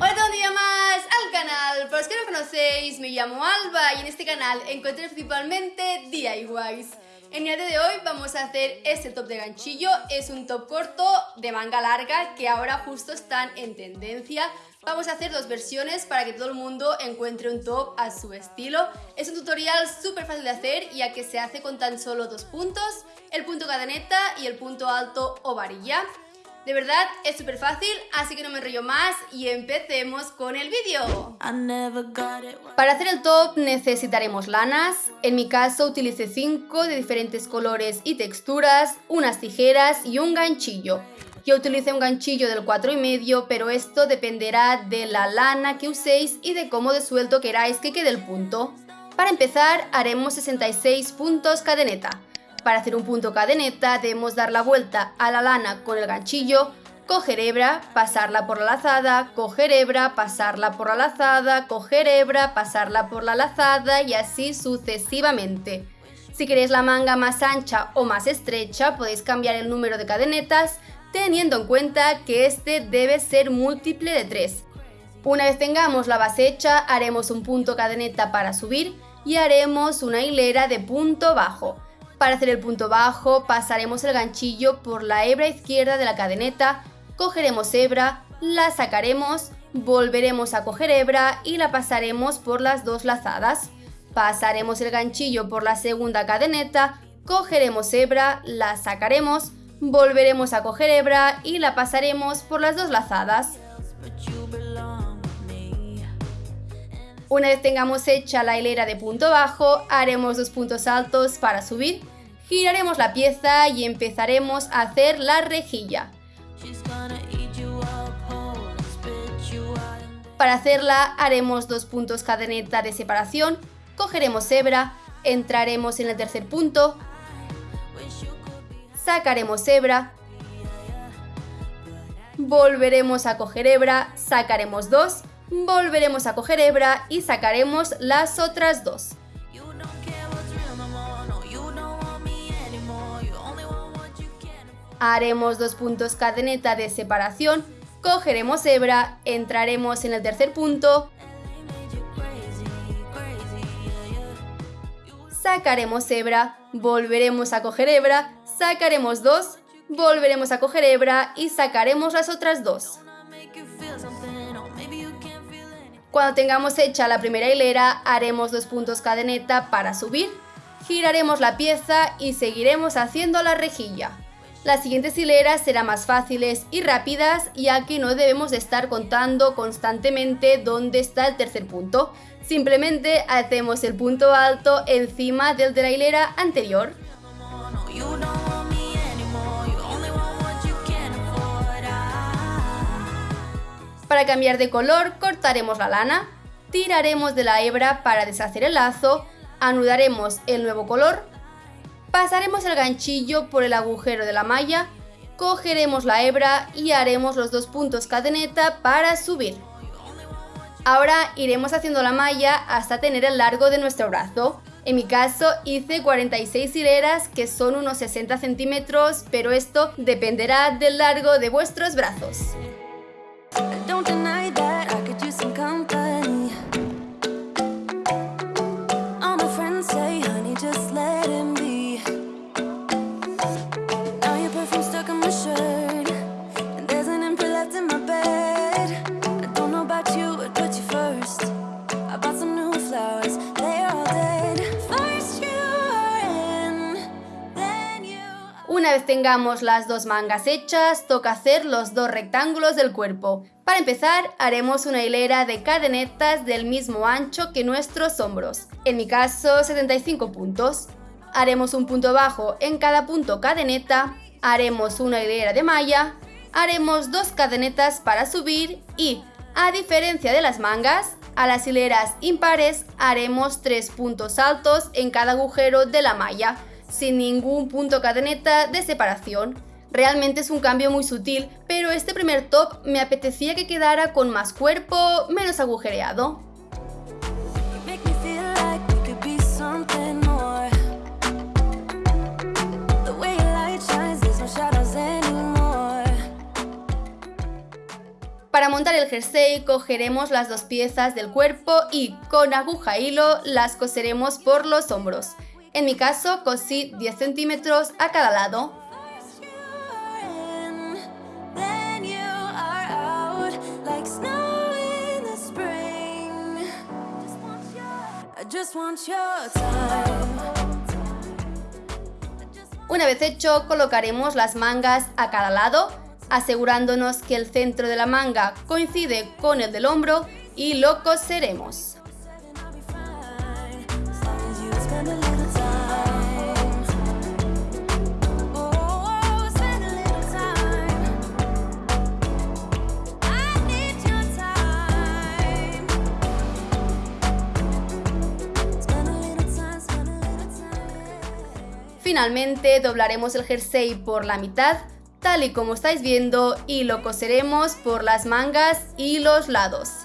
Hola, un día más al canal. Para los que no conocéis, me llamo Alba y en este canal encontré principalmente DIYs. En el día de hoy vamos a hacer este top de ganchillo, es un top corto de manga larga que ahora justo están en tendencia. Vamos a hacer dos versiones para que todo el mundo encuentre un top a su estilo. Es un tutorial súper fácil de hacer ya que se hace con tan solo dos puntos, el punto cadeneta y el punto alto o varilla. De verdad, es súper fácil, así que no me enrollo más y empecemos con el vídeo. Para hacer el top necesitaremos lanas, en mi caso utilicé 5 de diferentes colores y texturas, unas tijeras y un ganchillo. Yo utilicé un ganchillo del 4,5, pero esto dependerá de la lana que uséis y de cómo de suelto queráis que quede el punto. Para empezar haremos 66 puntos cadeneta. Para hacer un punto cadeneta debemos dar la vuelta a la lana con el ganchillo, coger hebra, pasarla por la lazada, coger hebra, pasarla por la lazada, coger hebra, pasarla por la lazada y así sucesivamente. Si queréis la manga más ancha o más estrecha podéis cambiar el número de cadenetas teniendo en cuenta que este debe ser múltiple de 3. Una vez tengamos la base hecha haremos un punto cadeneta para subir y haremos una hilera de punto bajo. Para hacer el punto bajo pasaremos el ganchillo por la hebra izquierda de la cadeneta, cogeremos hebra, la sacaremos, volveremos a coger hebra y la pasaremos por las dos lazadas. Pasaremos el ganchillo por la segunda cadeneta, cogeremos hebra, la sacaremos, volveremos a coger hebra y la pasaremos por las dos lazadas. Una vez tengamos hecha la hilera de punto bajo, haremos dos puntos altos para subir, giraremos la pieza y empezaremos a hacer la rejilla. Para hacerla haremos dos puntos cadeneta de separación, cogeremos hebra, entraremos en el tercer punto, sacaremos hebra, volveremos a coger hebra, sacaremos dos, volveremos a coger hebra y sacaremos las otras dos. Haremos dos puntos cadeneta de separación, cogeremos hebra, entraremos en el tercer punto, sacaremos hebra, volveremos a coger hebra, sacaremos dos, volveremos a coger hebra y sacaremos las otras dos. Cuando tengamos hecha la primera hilera, haremos dos puntos cadeneta para subir, giraremos la pieza y seguiremos haciendo la rejilla. Las siguientes hileras serán más fáciles y rápidas ya que no debemos estar contando constantemente dónde está el tercer punto. Simplemente hacemos el punto alto encima del de la hilera anterior. Para cambiar de color cortaremos la lana, tiraremos de la hebra para deshacer el lazo, anudaremos el nuevo color, pasaremos el ganchillo por el agujero de la malla, cogeremos la hebra y haremos los dos puntos cadeneta para subir. Ahora iremos haciendo la malla hasta tener el largo de nuestro brazo. En mi caso hice 46 hileras que son unos 60 centímetros, pero esto dependerá del largo de vuestros brazos. Una vez tengamos las dos mangas hechas, toca hacer los dos rectángulos del cuerpo. Para empezar, haremos una hilera de cadenetas del mismo ancho que nuestros hombros, en mi caso 75 puntos. Haremos un punto bajo en cada punto cadeneta, haremos una hilera de malla, haremos dos cadenetas para subir y, a diferencia de las mangas, a las hileras impares haremos tres puntos altos en cada agujero de la malla, sin ningún punto cadeneta de separación. Realmente es un cambio muy sutil, pero este primer top me apetecía que quedara con más cuerpo, menos agujereado. Para montar el jersey cogeremos las dos piezas del cuerpo y con aguja e hilo las coseremos por los hombros. En mi caso cosí 10 centímetros a cada lado. Una vez hecho, colocaremos las mangas a cada lado, asegurándonos que el centro de la manga coincide con el del hombro y lo coseremos. Finalmente doblaremos el jersey por la mitad, tal y como estáis viendo, y lo coseremos por las mangas y los lados.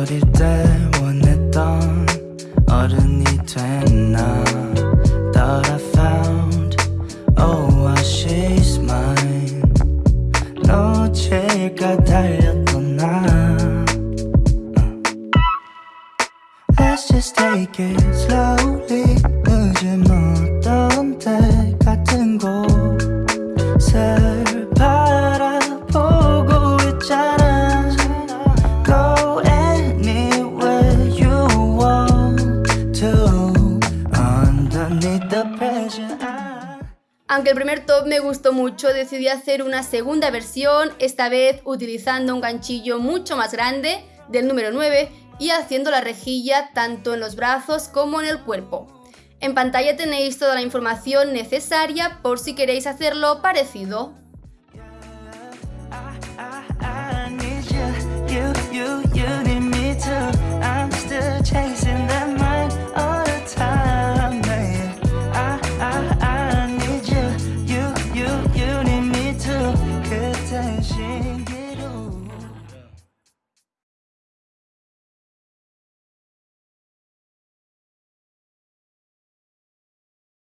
어릴 때 원했던 어른이 됐나 Aunque el primer top me gustó mucho, decidí hacer una segunda versión, esta vez utilizando un ganchillo mucho más grande, del número 9, y haciendo la rejilla tanto en los brazos como en el cuerpo. En pantalla tenéis toda la información necesaria por si queréis hacerlo parecido.